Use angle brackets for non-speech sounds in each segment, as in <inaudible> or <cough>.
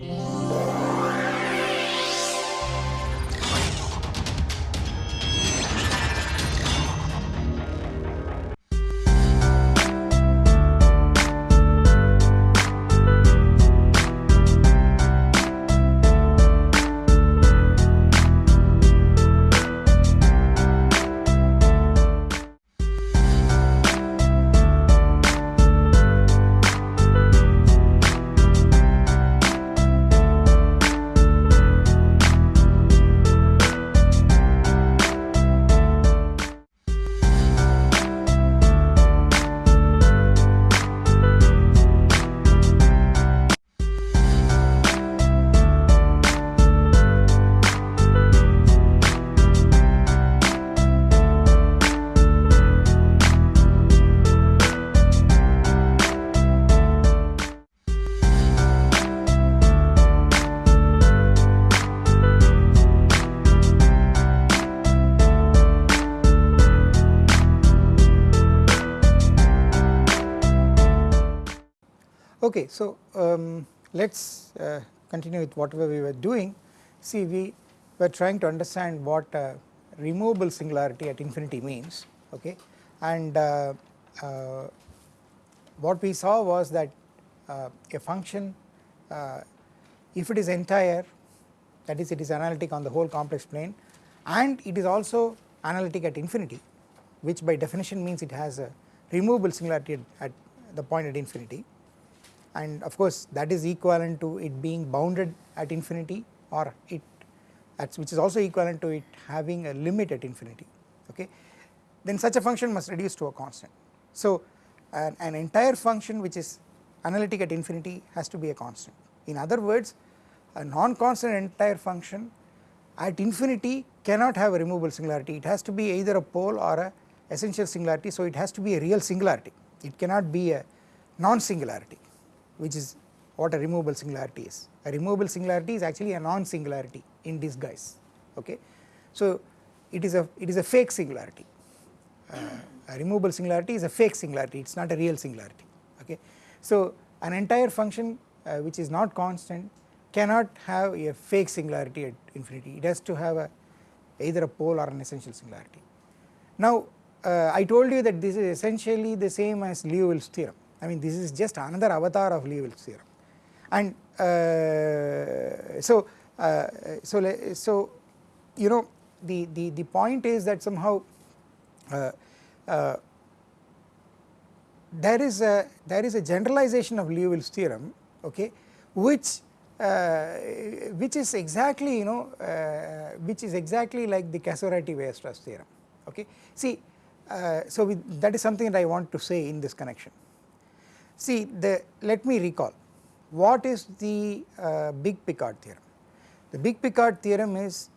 Yeah. Okay, so um, let us uh, continue with whatever we were doing. See we were trying to understand what uh, removable singularity at infinity means okay and uh, uh what we saw was that uh, a function uh, if it is entire that is it is analytic on the whole complex plane and it is also analytic at infinity which by definition means it has a removable singularity at, at the point at infinity and of course that is equivalent to it being bounded at infinity or it which is also equivalent to it having a limit at infinity okay? Then such a function must reduce to a constant. So an, entire function which is analytic at infinity has to be a constant. In other words a non-constant entire function at infinity cannot have a removable singularity. It has to be either a pole or a essential singularity so it has to be a real singularity. It cannot be a non-singularity which is what a removable singularity is. A removable singularity is actually a non-singularity in disguise okay. So it is a it is a fake singularity uh, a removable singularity is a fake singularity it is not a real singularity okay. So an entire function uh, which is not constant cannot have a fake singularity at infinity it has to have a either a pole or an essential singularity. Now uh, I told you that this is essentially the same as Liouville's theorem I mean this is just another avatar of Liouville's theorem and uh, so uh, so so you know the the the point is that somehow uh, uh, there is a there is a generalization of Liouville's theorem okay which uh, which is exactly you know uh, which is exactly like the Casorati-Weierstrass theorem okay. See so that is something that I want to say in this connection See the let me recall what is the uh, big Picard theorem. The big Picard theorem is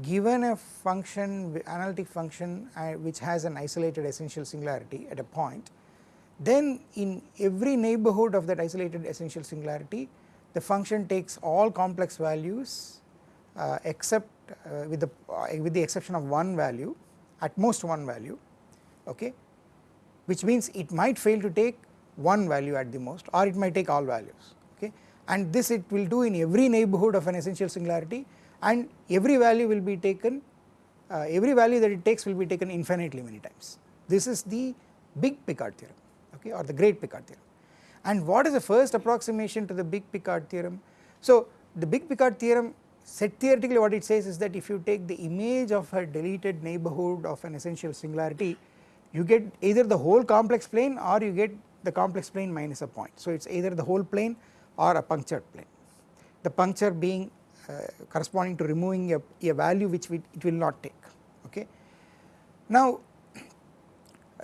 given a function analytic function uh, which has an isolated essential singularity at a point then in every neighbourhood of that isolated essential singularity the function takes all complex values uh, except uh, with the uh, with the exception of one value at most one value okay which means it might fail to take one value at the most or it might take all values okay and this it will do in every neighbourhood of an essential singularity and every value will be taken uh, every value that it takes will be taken infinitely many times. This is the big Picard theorem okay or the great Picard theorem and what is the first approximation to the big Picard theorem. So the big Picard theorem set theoretically what it says is that if you take the image of a deleted neighbourhood of an essential singularity you get either the whole complex plane or you get the complex plane minus a point. So it is either the whole plane or a punctured plane, the puncture being uh, corresponding to removing a, a value which we, it will not take okay. Now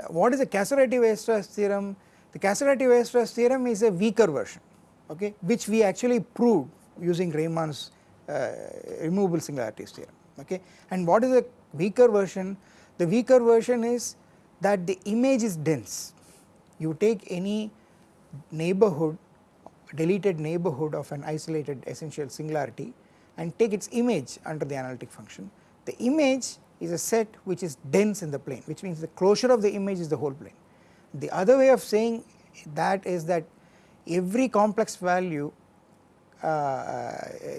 what is the Casorati-Weierstrass theorem? The Casorati-Weierstrass theorem is a weaker version okay which we actually proved using Riemann's uh, removable singularities theorem okay and what is the weaker version? The weaker version is that the image is dense you take any neighbourhood deleted neighbourhood of an isolated essential singularity and take its image under the analytic function. The image is a set which is dense in the plane which means the closure of the image is the whole plane. The other way of saying that is that every complex value uh,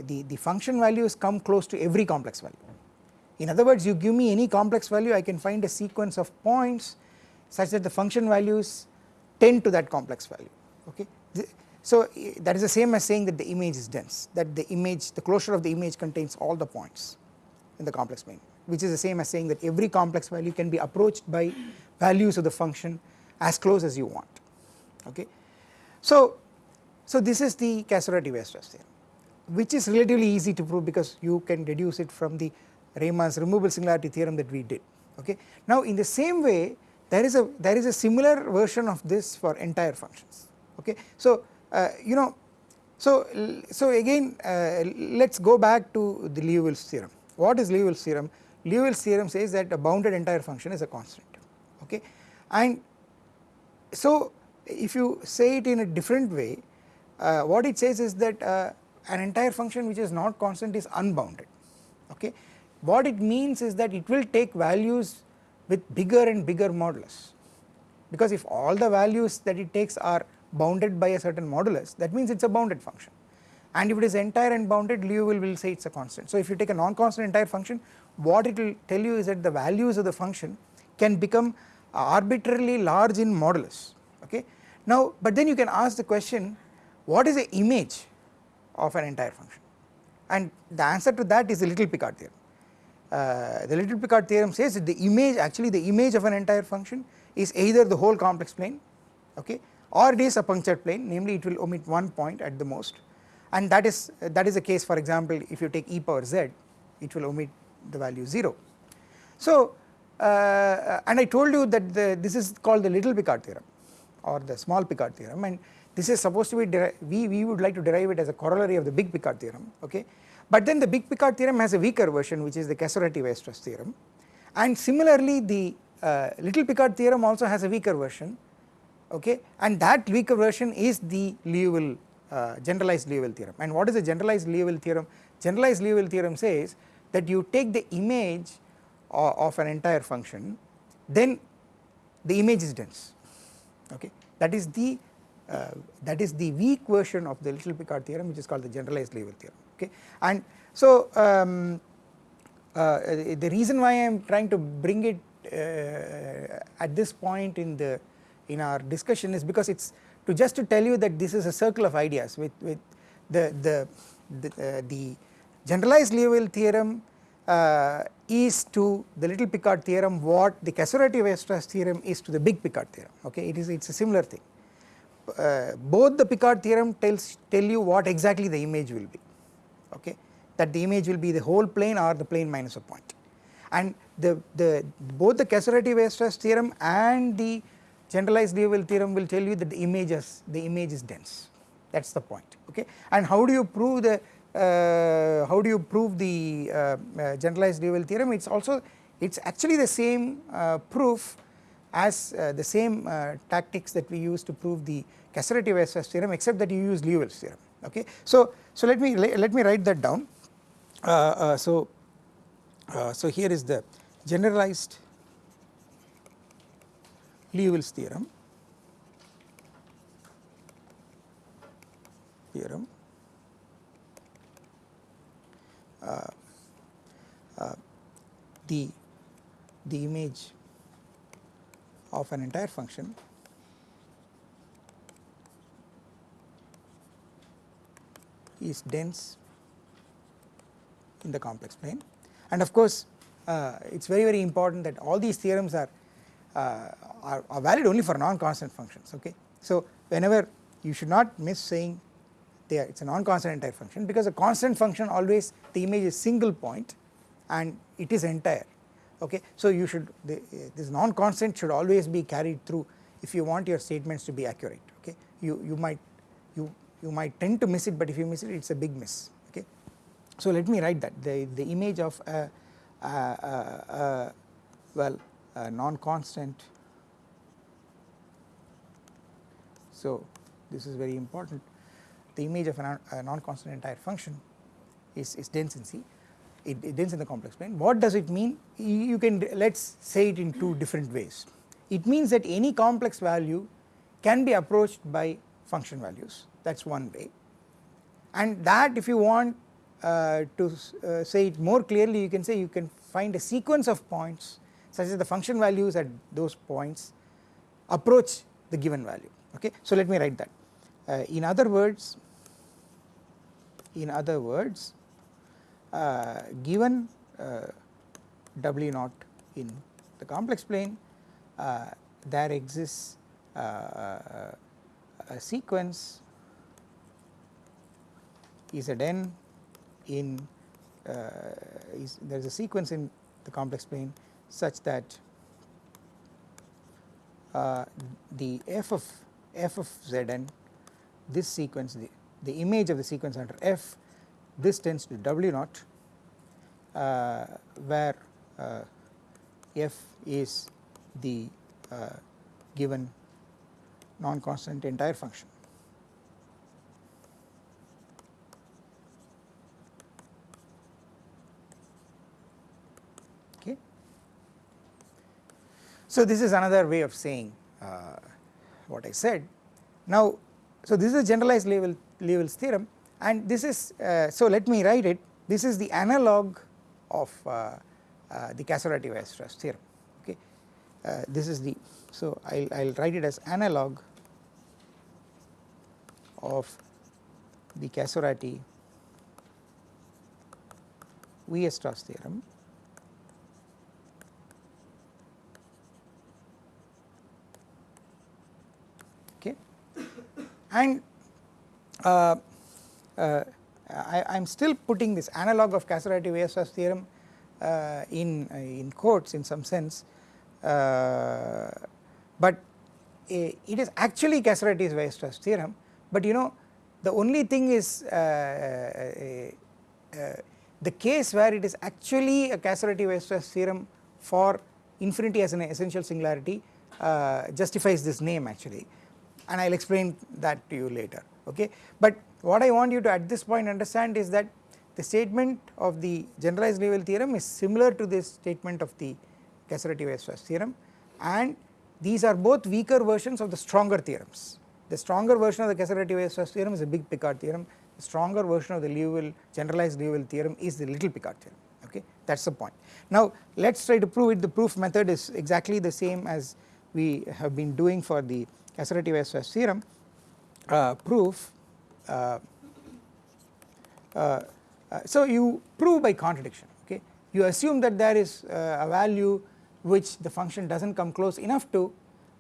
the, the function values come close to every complex value. In other words you give me any complex value I can find a sequence of points such that the function values tend to that complex value okay. So that is the same as saying that the image is dense that the image the closure of the image contains all the points in the complex plane which is the same as saying that every complex value can be approached by values of the function as close as you want okay. So, so this is the Casorati-Weierstrass theorem which is relatively easy to prove because you can deduce it from the Riemann's removable singularity theorem that we did okay. Now in the same way there is a there is a similar version of this for entire functions. Okay. So uh, you know so so again uh, let us go back to the Liouville's theorem. What is Liouville's theorem? Liouville's theorem says that a bounded entire function is a constant. Okay? And so if you say it in a different way uh, what it says is that uh, an entire function which is not constant is unbounded. Okay? What it means is that it will take values with bigger and bigger modulus because if all the values that it takes are bounded by a certain modulus that means it is a bounded function and if it is entire and bounded Liouville will say it is a constant. So if you take a non-constant entire function what it will tell you is that the values of the function can become arbitrarily large in modulus okay. Now but then you can ask the question what is the image of an entire function and the answer to that is the little Picard theorem. Uh, the little Picard theorem says that the image actually the image of an entire function is either the whole complex plane okay or it is a punctured plane namely it will omit one point at the most and that is that is the case for example if you take e power z it will omit the value 0. So uh, and I told you that the, this is called the little Picard theorem or the small Picard theorem and this is supposed to be we, we would like to derive it as a corollary of the big Picard theorem okay. But then the big Picard theorem has a weaker version which is the Casorati-Weierstrass theorem. And similarly the uh, little Picard theorem also has a weaker version okay? And that weaker version is the Liouville uh, generalized Liouville theorem. And what is the generalized Liouville theorem? Generalized Liouville theorem says that you take the image of, of an entire function then the image is dense okay? That is the uh, that is the weak version of the little Picard theorem which is called the generalized Liouville theorem okay. And so um, uh, the reason why I am trying to bring it uh, at this point in the in our discussion is because it's to just to tell you that this is a circle of ideas with with the the the, uh, the generalized Liouville theorem uh, is to the little Picard theorem what the Casorati-Weierstrass theorem is to the big Picard theorem. Okay. It is it is a similar thing. Uh, both the Picard theorem tells tell you what exactly the image will be okay that the image will be the whole plane or the plane minus a point. And the the both the Casorati-Weierstrass theorem and the generalized Liouville theorem will tell you that the image is the image is dense. That is the point okay? And how do you prove the uh, how do you prove the uh, uh, generalized Liouville theorem? It is also it is actually the same uh, proof as uh, the same uh, tactics that we use to prove the Casorati-Weierstrass theorem except that you use Liouville's theorem okay. So, so let me let me write that down. So so here is the generalized Liouville's theorem. Theorem. Uh, uh, the the image of an entire function is dense in the complex plane and of course uh, it is very very important that all these theorems are, uh, are, are valid only for non-constant functions okay. So whenever you should not miss saying there it is a non-constant entire function because a constant function always the image is single point and it is entire okay. So you should the, this non-constant should always be carried through if you want your statements to be accurate okay you, you might you, you might tend to miss it but if you miss it it is a big miss okay. So let me write that the, the image of a, a, a, well a non-constant so this is very important the image of a non-constant entire function is, is dense in C, it, it dense in the complex plane. What does it mean? You can let us say it in two different ways. It means that any complex value can be approached by function values that is one way. And that if you want uh, to uh, say it more clearly you can say you can find a sequence of points such as the function values at those points approach the given value. Okay. So let me write that. Uh, in other words in other words uh, given uh, W naught in the complex plane uh, there exists a sequence Zn in is there is a sequence in the complex plane such that uh, the f of f of zn this sequence the, the image of the sequence under f this tends to w naught uh, where uh, f is the uh, given non-constant entire function. So this is another way of saying uh, what I said. Now, so this is a generalized Liouville, Liouville's theorem and this is, uh, so let me write it, this is the analog of uh, uh the Casorati-Weierstrass theorem, okay. Uh, this is the, so I will write it as analog of the Casorati Weierstrass theorem and uh, uh, I am still putting this analog of Casorati Weierstrass theorem uh, in in quotes in some sense. Uh, but uh, it is actually Casorati's Weierstrass theorem. But you know the only thing is uh, the case where it is actually a Casorati-Weierstrass theorem for infinity as an essential singularity justifies this name actually and I will explain that to you later okay. But what I want you to at this point understand is that the statement of the generalized Liouville theorem is similar to this statement of the Casorati-Weierstrass theorem and these are both weaker versions of the stronger theorems the stronger version of the Casorati-Weierstrass theorem is a big Picard theorem, the stronger version of the generalized Liouville theorem is the little Picard theorem okay that is the point. Now let us try to prove it the proof method is exactly the same as we have been doing for the Casorati-Weierstrass theorem uh, proof uh, uh, uh, so you prove by contradiction okay you assume that there is uh, a value which the function does not come close enough to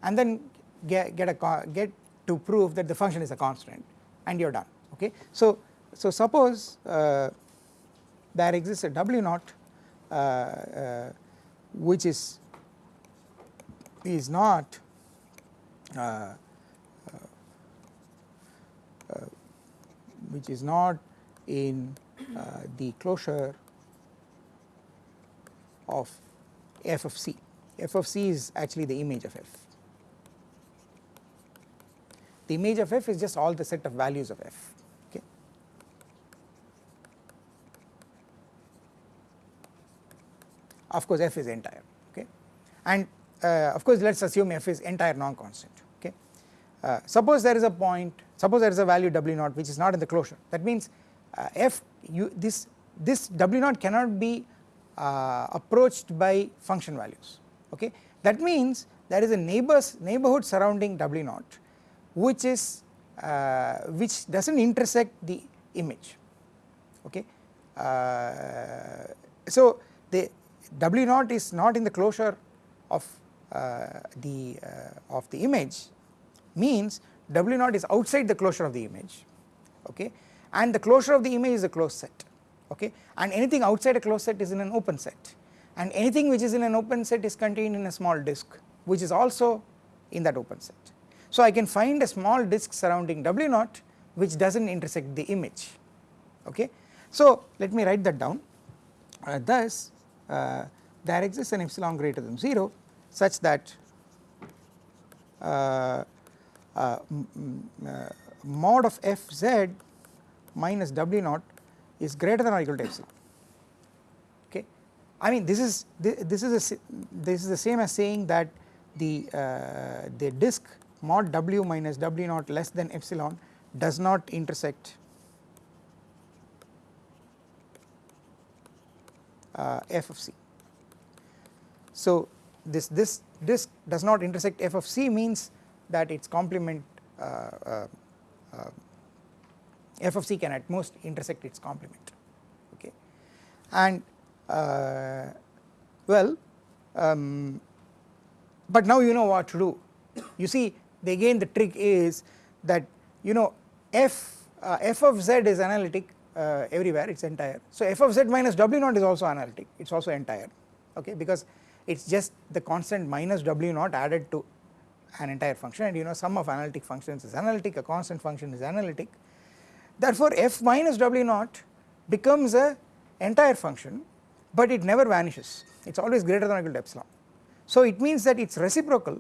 and then get, get a get to prove that the function is a constant and you are done okay. So, so suppose uh, there exists a W naught which is is not Uh, uh, uh, which is not in the closure of f of c, f of c is actually the image of f. The image of f is just all the set of values of f okay. Of course f is entire okay? And uh, of course let us assume f is entire non-constant okay. Uh, suppose there is a point suppose there is a value w naught which is not in the closure that means uh, f you this this w naught cannot be uh, approached by function values okay that means there is a neighbors neighborhood surrounding w naught which is uh, which does not intersect the image okay. Uh, so the W naught is not in the closure of the uh, of the image means W naught is outside the closure of the image okay? And the closure of the image is a closed set okay? And anything outside a closed set is in an open set. And anything which is in an open set is contained in a small disk which is also in that open set. So I can find a small disk surrounding W naught which does not intersect the image okay. So let me write that down. Uh, thus uh, there exists an epsilon greater than 0 such that uh, uh, uh, mod of f z minus w naught is greater than or equal to epsilon okay? I mean this is this is a this is the same as saying that the uh, the disk mod w minus w naught less than epsilon does not intersect uh, f of c. So this this this does not intersect f of c means that its complement uh, uh, uh, f of c can at most intersect its complement okay? And uh, well um, but now you know what to do. You see the, again the trick is that you know f uh, f of z is analytic uh, everywhere it is entire. So f of z minus w naught is also analytic it is also entire okay? Because it is just the constant minus w naught added to an entire function. And you know sum of analytic functions is analytic a constant function is analytic. Therefore f minus w naught becomes a entire function but it never vanishes. It is always greater than or equal to epsilon. So it means that its reciprocal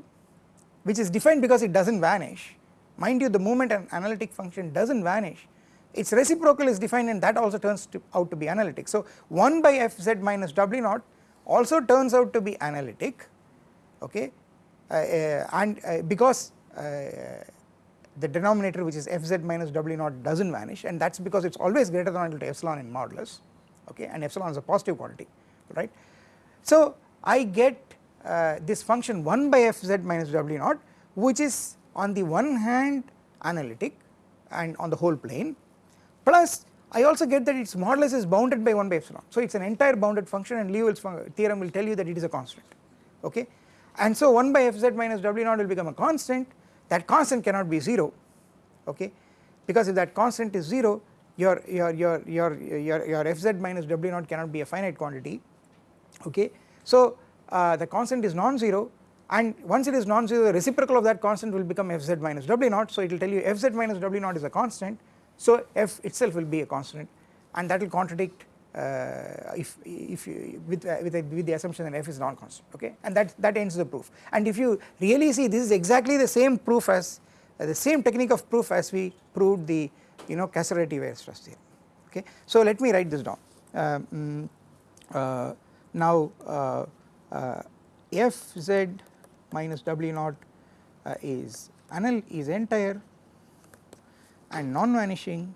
which is defined because it does not vanish. Mind you the moment an analytic function does not vanish its reciprocal is defined and that also turns to out to be analytic. So 1 by fz minus w naught also turns out to be analytic okay uh, uh, and uh, because uh, the denominator which is fz minus w naught does not vanish and that is because it is always greater than or equal to epsilon in modulus okay and epsilon is a positive quantity right. So I get this function 1 by fz minus w naught which is on the one hand analytic and on the whole plane plus I also get that its modulus is bounded by 1 by epsilon. So it is an entire bounded function and Liouville's theorem will tell you that it is a constant. Okay? And so 1 by fz minus w naught will become a constant. That constant cannot be 0 okay? Because if that constant is 0 your your your your your, your fz minus w naught cannot be a finite quantity. Okay. So uh, the constant is non-zero. And once it is non-zero the reciprocal of that constant will become fz minus w naught. So it will tell you fz minus w naught is a constant so f itself will be a constant and that will contradict uh, if if you, with uh, with, a, with the assumption that f is non-constant okay? And that that ends the proof. And if you really see this is exactly the same proof as uh, the same technique of proof as we proved the you know Casorati Weierstrass theorem okay? So let me write this down. Um, uh, now uh, uh, f z minus w naught is anal is entire and non-vanishing.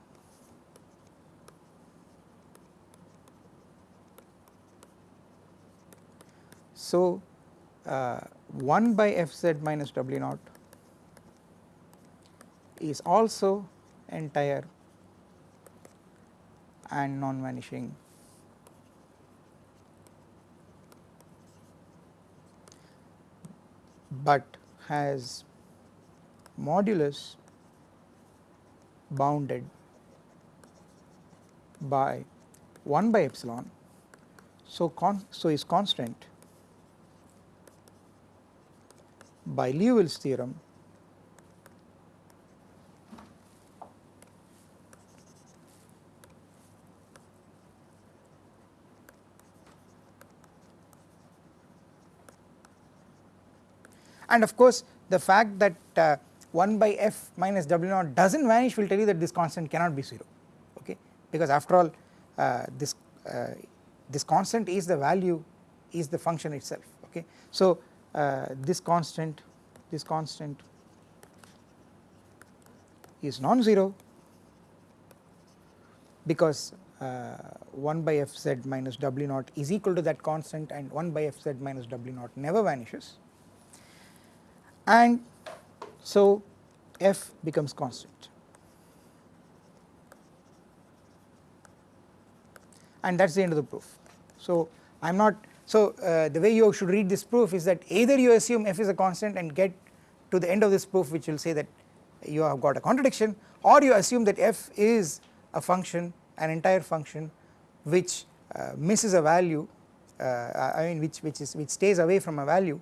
So uh, 1 by fz minus w naught is also entire and non-vanishing. But has modulus bounded by 1 by epsilon. So con so is constant by Liouville's theorem and of course the fact that uh, 1 by f minus w naught does not vanish will tell you that this constant cannot be 0 okay because after all uh, this uh, this constant is the value is the function itself okay. So uh, this constant this constant is non-zero because uh, 1 by fz minus w naught is equal to that constant and 1 by fz minus w naught never vanishes and so f becomes constant and that is the end of the proof. So I am not so uh, the way you should read this proof is that either you assume f is a constant and get to the end of this proof which will say that you have got a contradiction or you assume that f is a function an entire function which uh, misses a value uh, I mean which which is which stays away from a value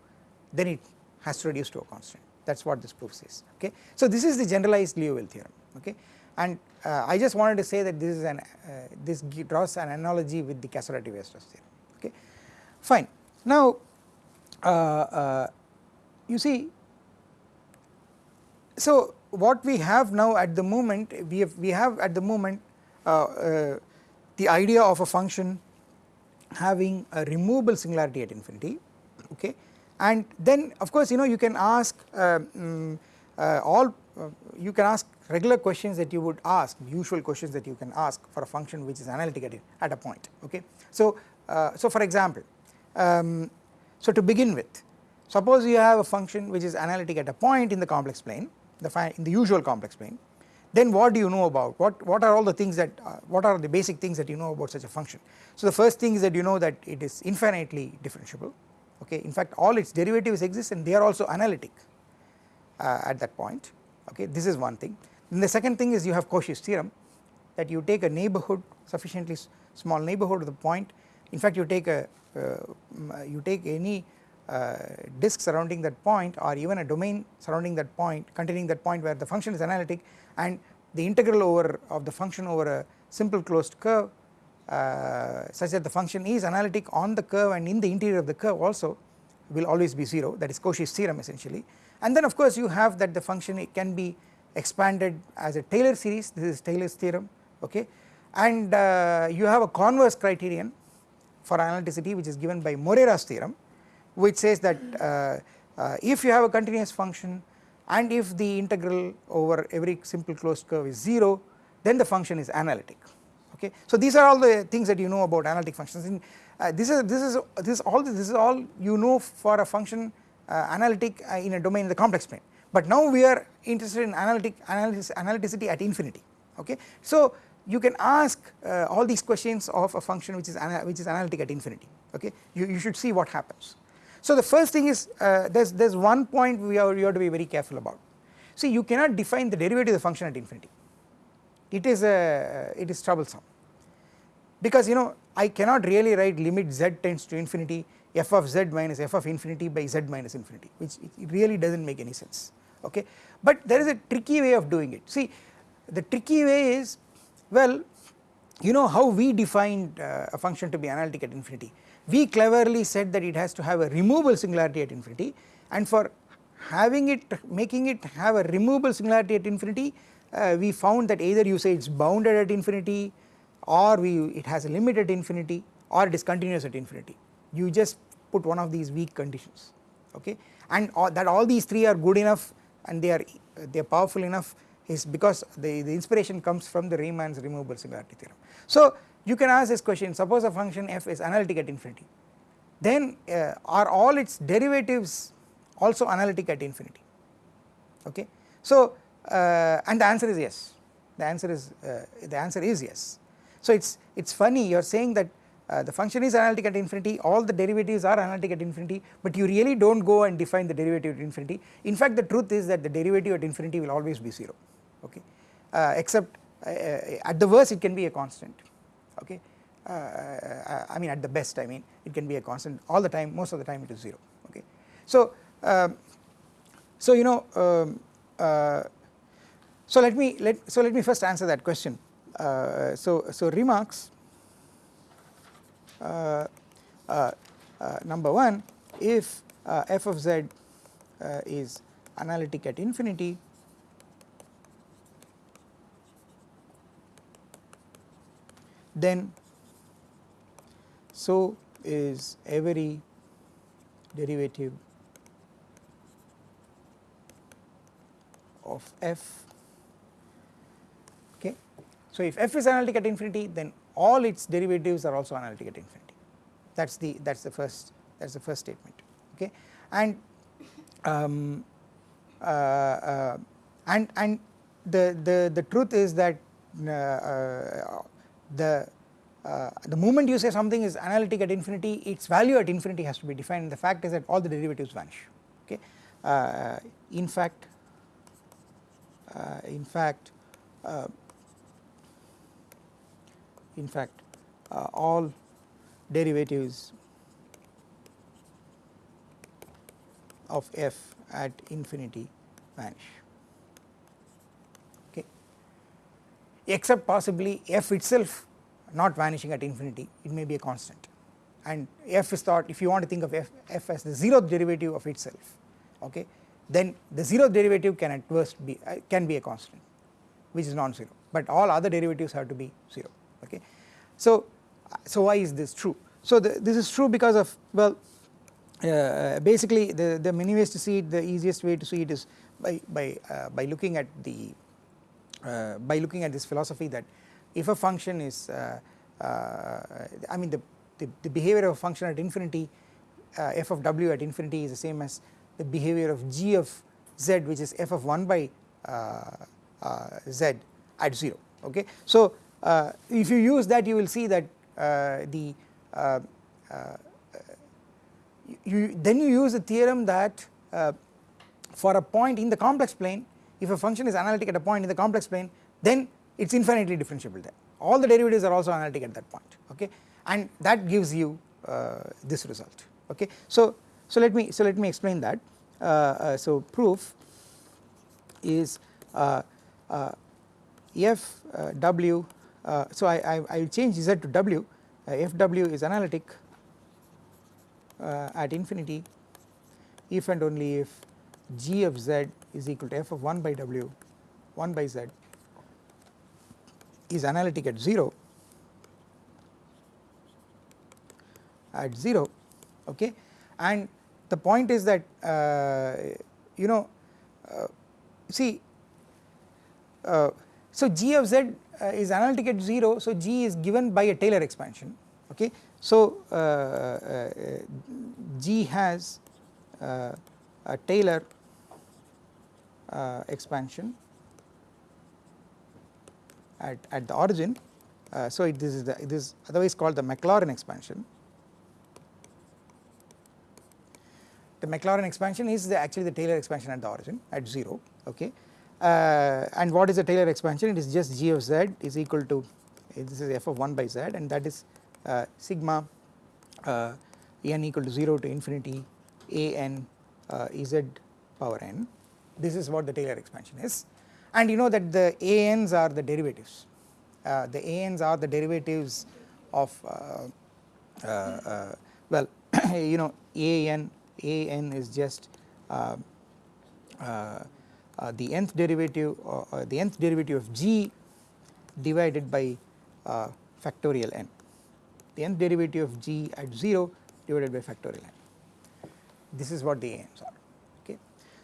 then it has to reduce to a constant that is what this proof says okay. So this is the generalized Liouville theorem okay and uh, I just wanted to say that this is an uh, this draws an analogy with the Casorati Weierstrass theorem okay fine. Now uh, uh, you see so what we have now at the moment we have we have at the moment uh, uh, the idea of a function having a removable singularity at infinity okay and then of course you know you can ask um, uh, all uh, you can ask regular questions that you would ask usual questions that you can ask for a function which is analytic at, at a point okay. So uh, so for example um, so to begin with suppose you have a function which is analytic at a point in the complex plane the in the usual complex plane. Then what do you know about what what are all the things that uh, what are the basic things that you know about such a function? So the first thing is that you know that it is infinitely differentiable okay in fact all its derivatives exist and they are also analytic uh, at that point. Okay this is one thing. Then the second thing is you have Cauchy's theorem that you take a neighborhood sufficiently small neighborhood of the point. In fact you take a uh, you take any uh, disk surrounding that point or even a domain surrounding that point containing that point where the function is analytic and the integral over of the function over a simple closed curve uh, such that the function is analytic on the curve and in the interior of the curve also will always be 0 that is Cauchy's theorem essentially. And then of course you have that the function can be expanded as a Taylor series. This is Taylor's theorem okay? And uh, you have a converse criterion for analyticity which is given by Morera's theorem which says that uh, uh, if you have a continuous function and if the integral over every simple closed curve is 0 then the function is analytic okay. So these are all the things that you know about analytic functions and uh, this is this is this is all this is all you know for a function uh, analytic uh, in a domain in the complex plane but now we are interested in analytic analysis analyticity at infinity okay. So you can ask uh, all these questions of a function which is which is analytic at infinity okay you, you should see what happens so the first thing is uh, there's there's one point we are you have to be very careful about. See you cannot define the derivative of the function at infinity. It is a it is troublesome because you know I cannot really write limit z tends to infinity f of z minus f of infinity by z minus infinity which it really does not make any sense. Okay. But there is a tricky way of doing it. See the tricky way is well you know how we defined uh, a function to be analytic at infinity? We cleverly said that it has to have a removable singularity at infinity and for having it making it have a removable singularity at infinity uh, we found that either you say it is bounded at infinity or we it has a limit at infinity or it is continuous at infinity you just put one of these weak conditions okay and all, that all these three are good enough and they are they are powerful enough is because the, the inspiration comes from the Riemann's removable singularity theorem. So you can ask this question suppose a function f is analytic at infinity then uh, are all its derivatives also analytic at infinity okay. So uh, and the answer is yes the answer is uh, the answer is yes. So it is it is funny you are saying that uh, the function is analytic at infinity all the derivatives are analytic at infinity but you really do not go and define the derivative at infinity. In fact the truth is that the derivative at infinity will always be 0 okay? Uh, except uh, at the worst it can be a constant okay? Uh, uh, I mean at the best I mean it can be a constant all the time most of the time it is 0 okay. So, um, so you know um, uh, so let me let so let me first answer that question. uh, so so remarks uh, uh, number 1 if f of z is analytic at infinity then so is every derivative of f. So if f is analytic at infinity then all its derivatives are also analytic at infinity. That is the that is the first that is the first statement okay? And um, uh, uh, and and the the the truth is that uh, uh the uh, the moment you say something is analytic at infinity its value at infinity has to be defined. And the fact is that all the derivatives vanish okay? Uh, in fact in fact in fact uh, all derivatives of f at infinity vanish. Except possibly f itself not vanishing at infinity it may be a constant. And f is thought if you want to think of f, f as the zeroth derivative of itself okay then the zeroth derivative can at worst be uh, can be a constant which is non-zero. But all other derivatives have to be 0 okay. So, so why is this true? So the, this is true because of well uh, basically the, the many ways to see it the easiest way to see it is by, by, uh, by looking at the uh, by looking at this philosophy that if a function is uh, uh, I mean the, the, the behavior of a function at infinity uh, f of w at infinity is the same as the behavior of g of z which is f of 1 by uh, uh, z at 0 okay. So uh, if you use that you will see that uh, the uh, you then you use the theorem that for a point in the complex plane if a function is analytic at a point in the complex plane then it is infinitely differentiable there. All the derivatives are also analytic at that point okay? And that gives you this result okay. So, so let me so let me explain that. Uh, uh, so proof is uh, f w so I, I, I will change z to w. F w is analytic at infinity. If and only if g of z is equal to f of 1 by w 1 by z is analytic at 0 at 0 okay? And the point is that uh, you know uh, see uh, so g of z uh, is analytic at 0 so g is given by a Taylor expansion okay? So uh, uh, g has a Taylor expansion at, at the origin. So it, this is the, this is otherwise called the Maclaurin expansion. The Maclaurin expansion is the actually the Taylor expansion at the origin at 0 okay uh, and what is the Taylor expansion? It is just g of z is equal to this is f of 1 by z and that is uh, sigma uh, n equal to 0 to infinity a n uh, z power n. This is what the Taylor expansion is. And you know that the a n's are the derivatives. Uh, the a n's are the derivatives of uh, well <coughs> you know a n a n is just uh, uh, uh, the nth derivative the nth derivative of g divided by factorial n. The nth derivative of g at 0 divided by factorial n. This is what the n's are okay.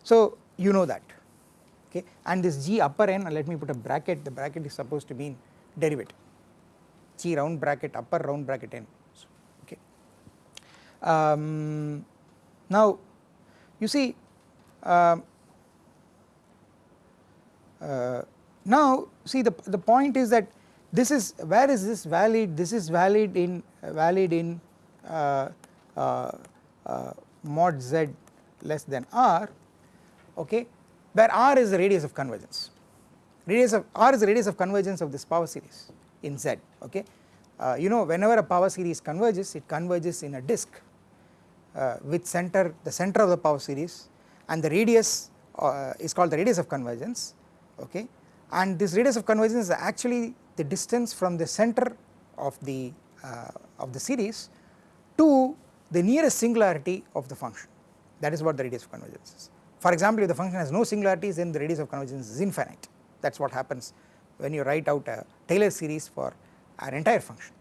So you know that okay? And this g upper n let me put a bracket. The bracket is supposed to mean derivative. G round bracket upper round bracket n okay. Um, now you see uh, uh, now see the, the point is that this is where is this valid? This is valid in uh, valid in uh, uh, uh, mod z less than r okay where r is the radius of convergence. Radius of r is the radius of convergence of this power series in z okay. You know whenever a power series converges it converges in a disk uh, with center the center of the power series and the radius uh, is called the radius of convergence okay? And this radius of convergence is actually the distance from the center of the uh, of the series to the nearest singularity of the function. That is what the radius of convergence is. For example if the function has no singularities then the radius of convergence is infinite. That is what happens when you write out a Taylor series for an entire function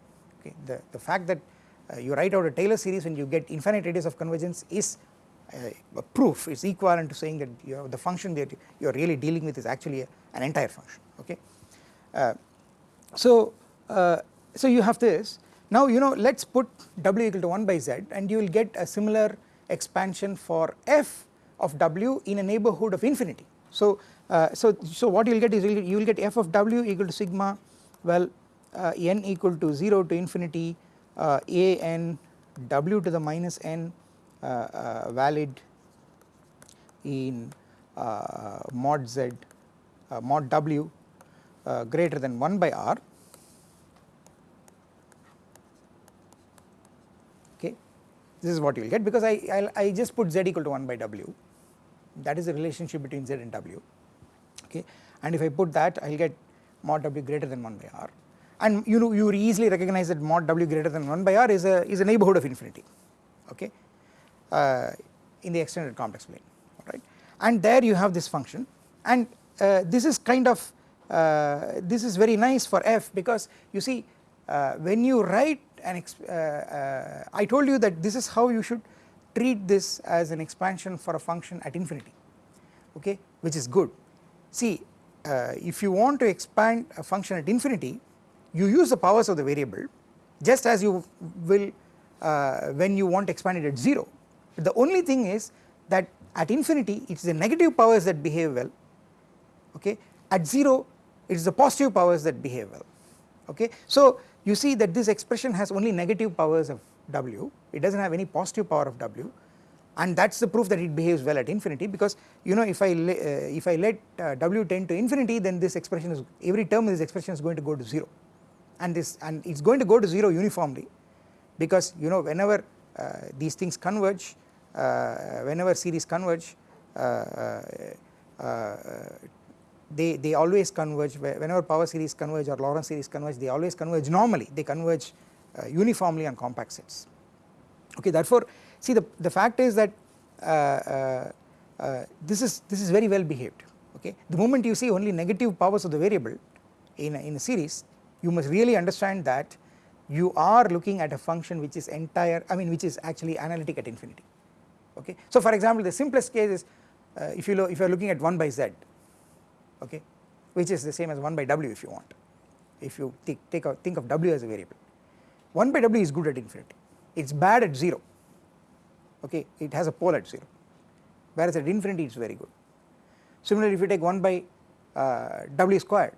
okay? The, the fact that uh, you write out a Taylor series and you get infinite radius of convergence is a proof is equivalent to saying that you the function that you are really dealing with is actually a, an entire function okay. Uh, so, uh, so you have this now you know let us put w equal to 1 by z and you will get a similar expansion for f of w in a neighbourhood of infinity. So, uh, so, so what you will get is you will get f of w equal to sigma well uh, n equal to 0 to infinity uh, a n w to the minus n Uh, uh, valid in uh, mod z mod w greater than 1 by r. Okay. This is what you will get because I, I, I just put z equal to 1 by w. That is the relationship between z and w. Okay. And if I put that I will get mod w greater than 1 by r. And you know you easily recognize that mod w greater than 1 by r is a is a neighbourhood of infinity. Okay uh, in the extended complex plane right and there you have this function. And uh, this is kind of uh, this is very nice for f because you see uh, when you write an uh, uh, I told you that this is how you should treat this as an expansion for a function at infinity okay? Which is good. See if you want to expand a function at infinity you use the powers of the variable just as you will uh, when you want to expand it at 0 the only thing is that at infinity it is the negative powers that behave well okay? At 0 it is the positive powers that behave well okay. So you see that this expression has only negative powers of w. It does not have any positive power of w. And that is the proof that it behaves well at infinity because you know if I uh, if I let uh, w tend to infinity then this expression is every term in this expression is going to go to 0 and this and it is going to go to 0 uniformly because you know whenever uh, these things converge whenever series converge uh, uh, they, they always converge. Whenever power series converge or Laurent series converge they always converge normally. They converge uniformly on compact sets. Okay therefore see the, the fact is that uh, uh, this is this is very well behaved. Okay the moment you see only negative powers of the variable in a, in a series you must really understand that you are looking at a function which is entire I mean which is actually analytic at infinity okay. So for example the simplest case is uh, if you if you are looking at 1 by z okay? Which is the same as 1 by w if you want. If you take, take a, think of w as a variable. 1 by w is good at infinity. It is bad at 0 okay? It has a pole at 0 whereas at infinity it is very good. Similarly if you take 1 by uh, w squared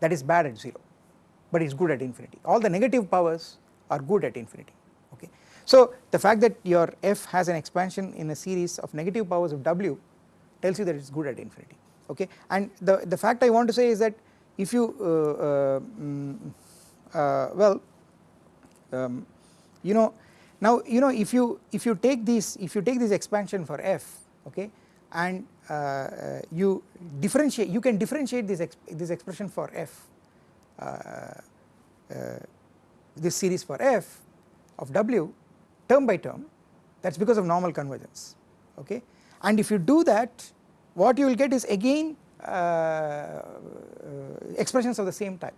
that is bad at 0 but it is good at infinity. All the negative powers are good at infinity. So the fact that your f has an expansion in a series of negative powers of w tells you that it is good at infinity okay? And the, the fact I want to say is that if you uh, uh, um, uh, well um, you know now you know if you if you take this if you take this expansion for f okay and uh, uh, you differentiate you can differentiate this exp this expression for f uh, uh, this series for f of w term by term that is because of normal convergence okay? And if you do that what you will get is again uh, expressions of the same type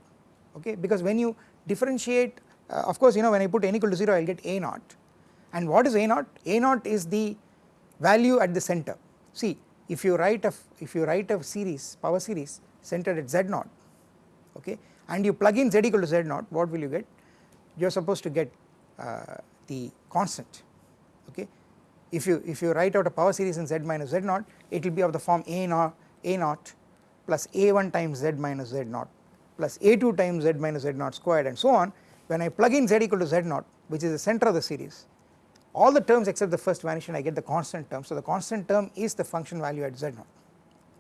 okay? Because when you differentiate uh, of course you know when I put n equal to 0 I will get a naught. And what is a naught? a naught is the value at the center. See if you write a if you write a series power series centered at z naught okay? And you plug in z equal to z naught what will you get? You are supposed to get uh, the constant okay? If you if you write out a power series in z minus z naught it will be of the form a naught a naught plus a1 times z minus z naught plus a2 times z minus z naught squared and so on. When I plug in z equal to z naught which is the center of the series all the terms except the first vanish and I get the constant term. So the constant term is the function value at z naught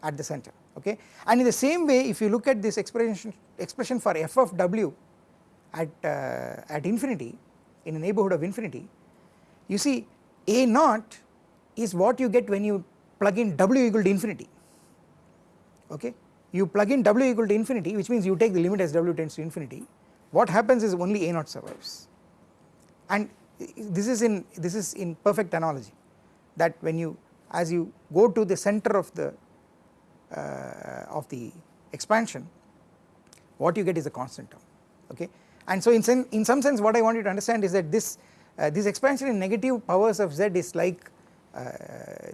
at the center okay? And in the same way if you look at this expression expression for f of w at uh, at infinity in a neighborhood of infinity you see a naught is what you get when you plug in w equal to infinity. Okay? You plug in w equal to infinity which means you take the limit as w tends to infinity. What happens is only a naught survives. And this is in this is in perfect analogy that when you as you go to the center of the uh, of the expansion what you get is a constant term. Okay and so in, sen in some sense what I want you to understand is that this uh, this expansion in negative powers of z is like uh,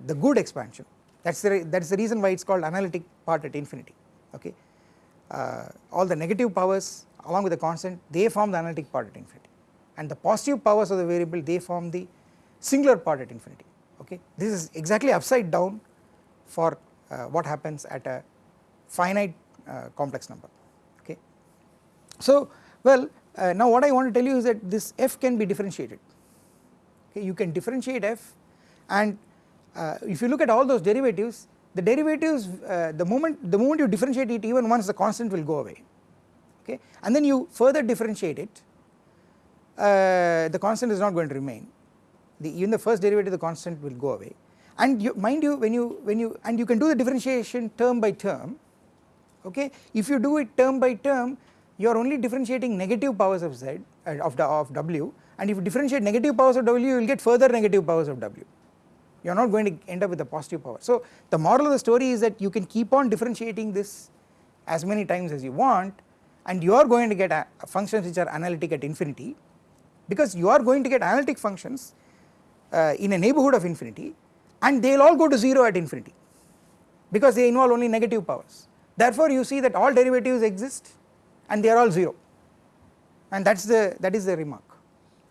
the good expansion. That is the that is the reason why it is called analytic part at infinity okay? Uh, all the negative powers along with the constant they form the analytic part at infinity. And the positive powers of the variable they form the singular part at infinity okay? This is exactly upside down for uh, what happens at a finite uh, complex number okay? So well uh, now what I want to tell you is that this f can be differentiated. Okay you can differentiate f and uh, if you look at all those derivatives the derivatives uh, the moment the moment you differentiate it even once the constant will go away. Okay and then you further differentiate it uh, the constant is not going to remain. The even the first derivative the constant will go away. And you mind you when you when you and you can do the differentiation term by term. Okay if you do it term by term you are only differentiating negative powers of z uh, of of w and if you differentiate negative powers of w you will get further negative powers of w. You are not going to end up with a positive power. So the moral of the story is that you can keep on differentiating this as many times as you want and you are going to get functions which are analytic at infinity because you are going to get analytic functions uh, in a neighborhood of infinity and they will all go to 0 at infinity because they involve only negative powers. Therefore you see that all derivatives exist and they are all 0 and that is the that is the remark.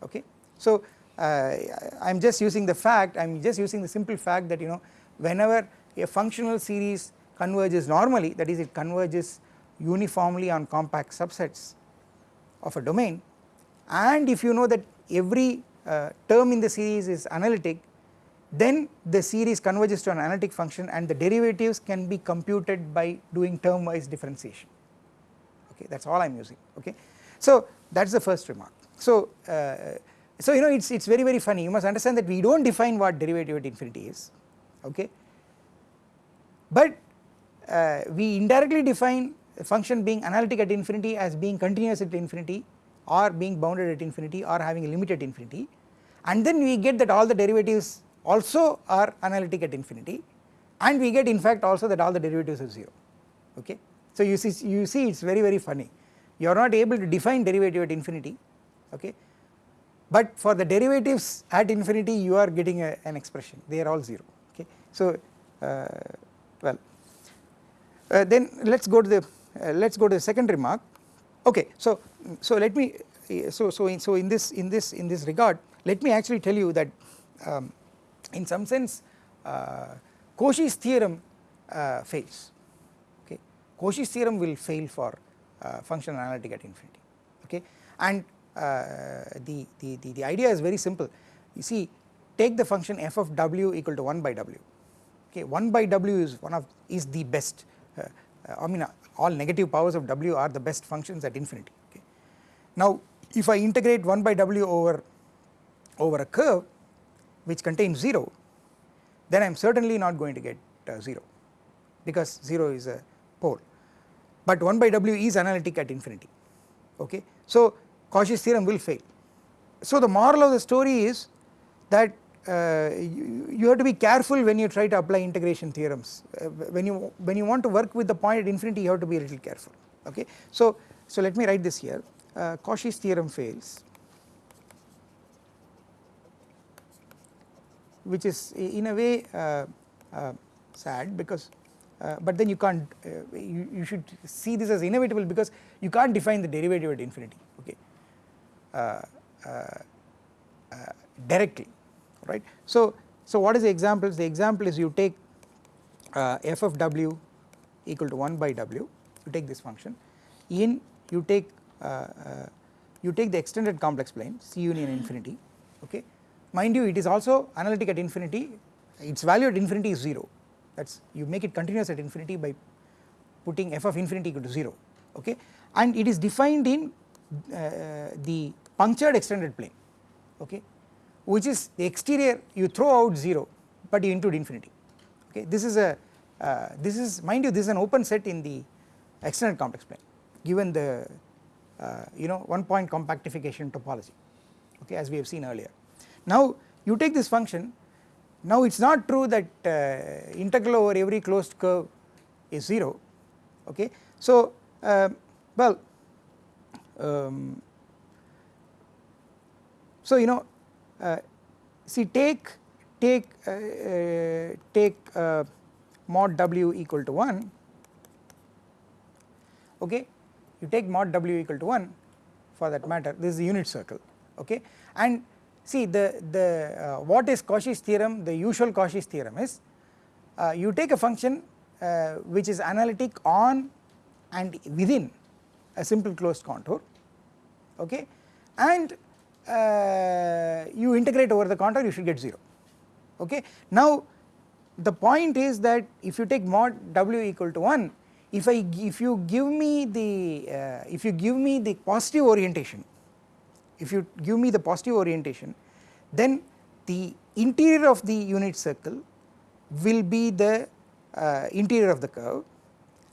Okay? So uh, I am just using the fact I am just using the simple fact that you know whenever a functional series converges normally that is it converges uniformly on compact subsets of a domain. And if you know that every uh, term in the series is analytic then the series converges to an analytic function and the derivatives can be computed by doing term wise differentiation okay that is all I am using okay. So that is the first remark. So, uh, so you know it is it is very very funny you must understand that we do not define what derivative at infinity is okay but uh, we indirectly define a function being analytic at infinity as being continuous at infinity or being bounded at infinity or having a limit at infinity and then we get that all the derivatives also are analytic at infinity and we get in fact also that all the derivatives are 0 okay. So you see you see it is very very funny. You are not able to define derivative at infinity okay? But for the derivatives at infinity you are getting a, an expression. They are all 0 okay. So uh, well uh, then let us go to the uh, let us go to the second remark. Okay so so let me so so in, so in this in this in this regard let me actually tell you that um, in some sense uh, Cauchy's theorem uh, fails Cauchy's theorem will fail for uh, function analytic at infinity okay? And uh, the, the, the, the idea is very simple. You see take the function f of w equal to 1 by w okay? 1 by w is one of is the best uh, I mean all negative powers of w are the best functions at infinity okay. Now if I integrate 1 by w over over a curve which contains 0 then I am certainly not going to get uh, 0 because 0 is a pole but 1 by w is analytic at infinity okay. So Cauchy's theorem will fail. So the moral of the story is that uh, you, you, have to be careful when you try to apply integration theorems uh, when you when you want to work with the point at infinity you have to be a little careful okay. So, so let me write this here uh, Cauchy's theorem fails which is in a way uh, uh, sad because uh, but then you can't you, you should see this as inevitable because you can't define the derivative at infinity okay directly right. So, so what is the examples? The example is you take uh, f of w equal to 1 by w, you take this function, in you take uh, uh, you take the extended complex plane C union infinity, okay. Mind you, it is also analytic at infinity, its value at infinity is 0, that is you make it continuous at infinity by putting f of infinity equal to 0, okay. And it is defined in uh, the punctured extended plane, okay which is the exterior you throw out 0 but you include infinity okay this is a uh, this is mind you this is an open set in the extended complex plane given the uh, you know one point compactification topology okay as we have seen earlier. Now you take this function now it is not true that uh, integral over every closed curve is 0 okay. So uh, well um, so you know uh, see take take uh, uh, take mod w equal to 1 okay? You take mod w equal to 1 for that matter. This is the unit circle okay? And see the the uh, what is Cauchy's theorem the usual Cauchy's theorem is uh, you take a function uh, which is analytic on and within a simple closed contour okay and uh, you integrate over the contour you should get 0 okay. Now the point is that if you take mod w equal to 1 if I if you give me the uh, if you give me the positive orientation if you give me the positive orientation then the interior of the unit circle will be the uh, interior of the curve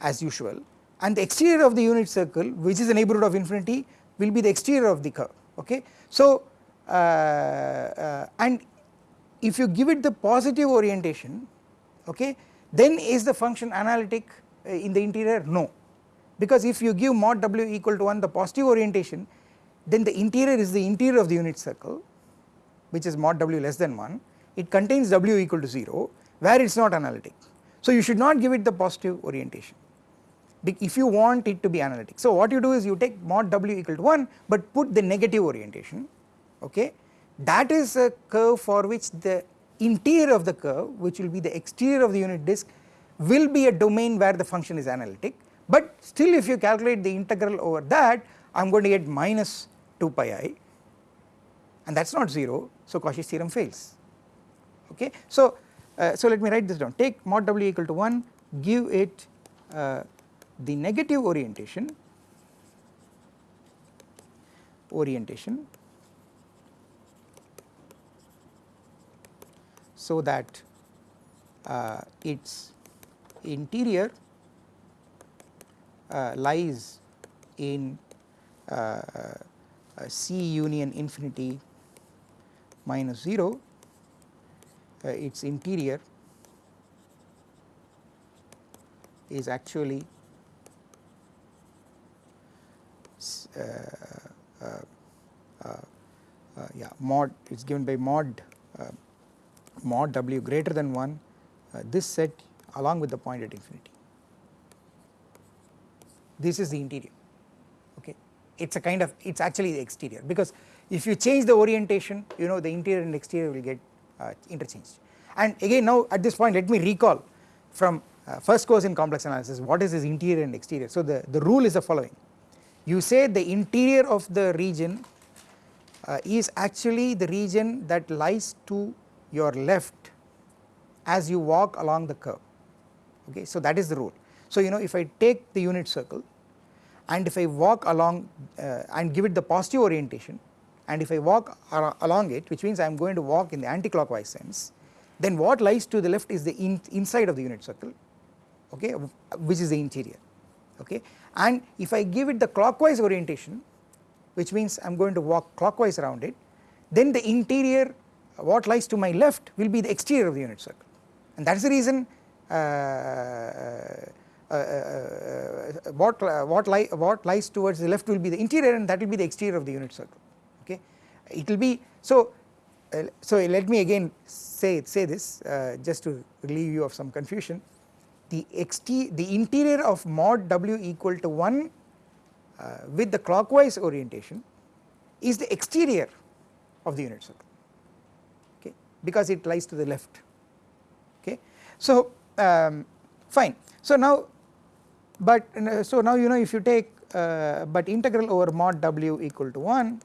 as usual and the exterior of the unit circle which is the neighbourhood of infinity will be the exterior of the curve okay. So uh, uh, and if you give it the positive orientation okay then is the function analytic uh, in the interior no because if you give mod w equal to 1 the positive orientation then the interior is the interior of the unit circle which is mod w less than 1 it contains w equal to 0 where it is not analytic. So you should not give it the positive orientation if you want it to be analytic. So what you do is you take mod w equal to 1 but put the negative orientation okay that is a curve for which the interior of the curve which will be the exterior of the unit disk will be a domain where the function is analytic but still if you calculate the integral over that I am going to get minus 2 pi i and that is not 0 so Cauchy's theorem fails okay. So, uh, so let me write this down take mod w equal to 1 give it uh, the negative orientation orientation so that uh, its interior uh, lies in uh, C union infinity minus 0 uh, its interior is actually uh, uh, yeah mod it is given by mod mod w greater than 1 this set along with the point at infinity. This is the interior okay it is a kind of it is actually the exterior. Because if you change the orientation you know the interior and exterior will get uh, interchanged. And again now at this point let me recall from uh, first course in complex analysis what is this interior and exterior? So the, the rule is the following. You say the interior of the region uh, is actually the region that lies to your left as you walk along the curve. Okay so that is the rule. So you know if I take the unit circle and if I walk along uh, and give it the positive orientation and if I walk along it which means I am going to walk in the anti-clockwise sense then what lies to the left is the in inside of the unit circle okay which is the interior okay? And if I give it the clockwise orientation which means I am going to walk clockwise around it then the interior what lies to my left will be the exterior of the unit circle. And that is the reason uh, what, what, li what lies towards the left will be the interior and that will be the exterior of the unit circle okay? It will be so uh, so let me again say say this uh, just to relieve you of some confusion. The xt the interior of mod w equal to 1 uh, with the clockwise orientation is the exterior of the unit circle okay? Because it lies to the left okay? So um, fine. So now but so now you know if you take uh, but integral over mod w equal to 1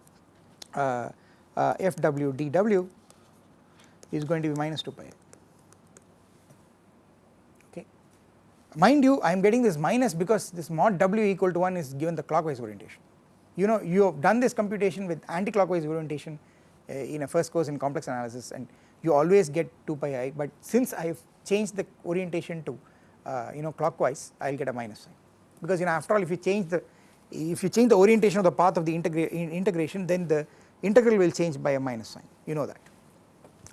uh, uh, fw dw is going to be minus 2 pi okay. Mind you I am getting this minus because this mod w equal to 1 is given the clockwise orientation. You know you have done this computation with anti-clockwise orientation uh, in a first course in complex analysis and you always get 2 pi i but since I have changed the orientation to uh, you know clockwise I will get a minus sign. Because you know after all if you change the if you change the orientation of the path of the integra integration then the integral will change by a minus sign. You know that.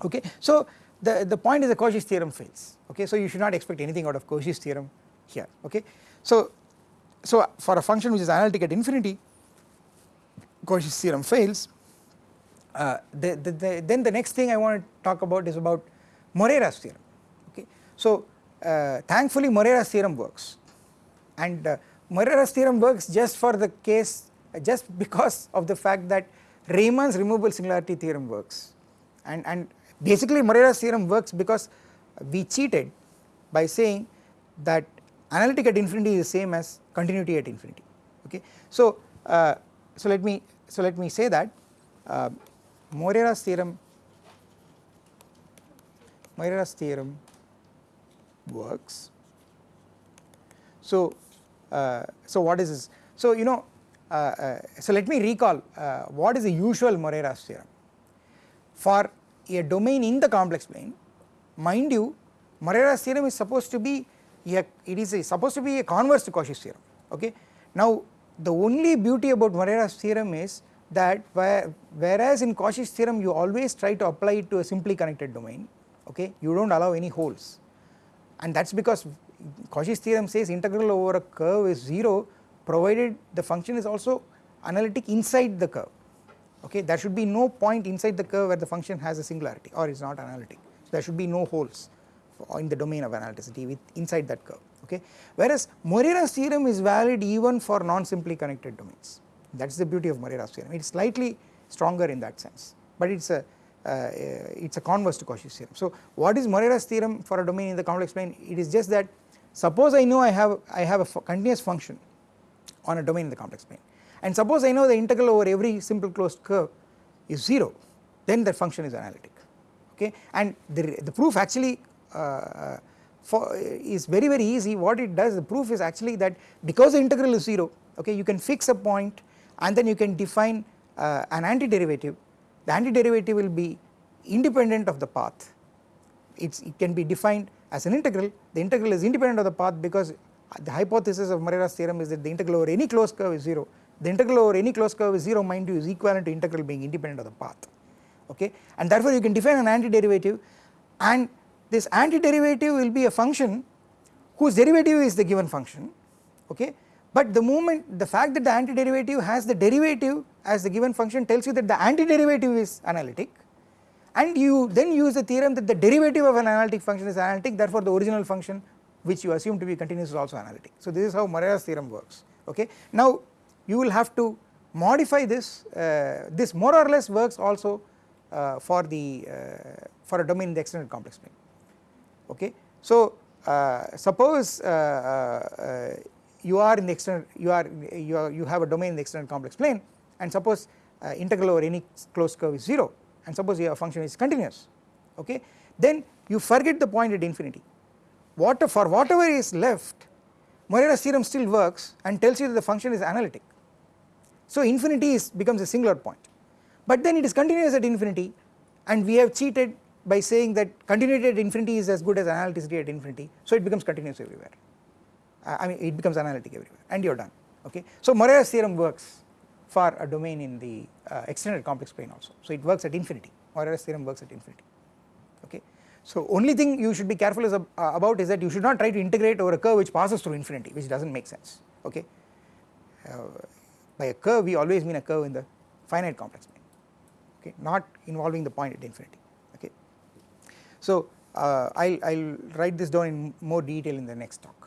Okay. So the, the point is the Cauchy's theorem fails. Okay? So you should not expect anything out of Cauchy's theorem here. Okay. So, so for a function which is analytic at infinity Cauchy's theorem fails. Uh, the, the, the, then the next thing I want to talk about is about Morera's theorem. Okay. So thankfully Morera's theorem works. And uh, Morera's theorem works just for the case just because of the fact that Riemann's removable singularity theorem works. And, and basically Morera's theorem works because we cheated by saying that analytic at infinity is the same as continuity at infinity. Okay. So, uh, so let me so let me say that uh, Morera's theorem Morera's theorem works. So, uh, so what is this? So you know uh, uh, so let me recall uh, what is the usual Morera's theorem. For a domain in the complex plane mind you Morera's theorem is supposed to be a, it is a, supposed to be a converse to Cauchy's theorem okay. Now the only beauty about Morera's theorem is that where, whereas in Cauchy's theorem you always try to apply it to a simply connected domain okay you do not allow any holes and that is because Cauchy's theorem says integral over a curve is 0 provided the function is also analytic inside the curve. Okay there should be no point inside the curve where the function has a singularity or is not analytic. So there should be no holes in the domain of analyticity with inside that curve. Okay whereas Morera's theorem is valid even for non simply connected domains. That is the beauty of Morera's theorem. It is slightly stronger in that sense but it is a it is a converse to Cauchy's theorem. So what is Morera's theorem for a domain in the complex plane? It is just that suppose I know I have I have a continuous function on a domain in the complex plane. And suppose I know the integral over every simple closed curve is 0 then the function is analytic okay? And the, the proof actually uh, for, is very very easy. What it does the proof is actually that because the integral is 0 okay you can fix a point and then you can define uh, an antiderivative the antiderivative will be independent of the path. It's, it can be defined as an integral. The integral is independent of the path because the hypothesis of Morera's theorem is that the integral over any closed curve is 0 the integral over any closed curve is 0 mind you is equivalent to integral being independent of the path. Okay? And therefore you can define an antiderivative. And this antiderivative will be a function whose derivative is the given function. Okay? But the moment the fact that the antiderivative has the derivative as the given function tells you that the antiderivative is analytic and you then use the theorem that the derivative of an analytic function is analytic therefore the original function which you assume to be continuous is also analytic. So this is how Morera's theorem works okay. Now you will have to modify this, uh, this more or less works also uh, for the uh, for a domain in the extended complex plane okay. So uh, suppose uh, uh, you are in the extended you are you are you have a domain in the extended complex plane and suppose integral over any closed curve is 0 and suppose your function is continuous. Okay? Then you forget the point at infinity. What for whatever is left Morera's theorem still works and tells you that the function is analytic. So infinity is becomes a singular point. But then it is continuous at infinity and we have cheated by saying that continuity at infinity is as good as analyticity at infinity. So it becomes continuous everywhere. Uh, I mean it becomes analytic everywhere. And you are done. Okay. So Morera's theorem works for a domain in the uh, extended complex plane also so it works at infinity Morera's theorem works at infinity okay. So only thing you should be careful is, uh, about is that you should not try to integrate over a curve which passes through infinity which does not make sense okay. Uh, by a curve we always mean a curve in the finite complex plane okay not involving the point at infinity okay. So uh, I'll, I'll write this down in more detail in the next talk.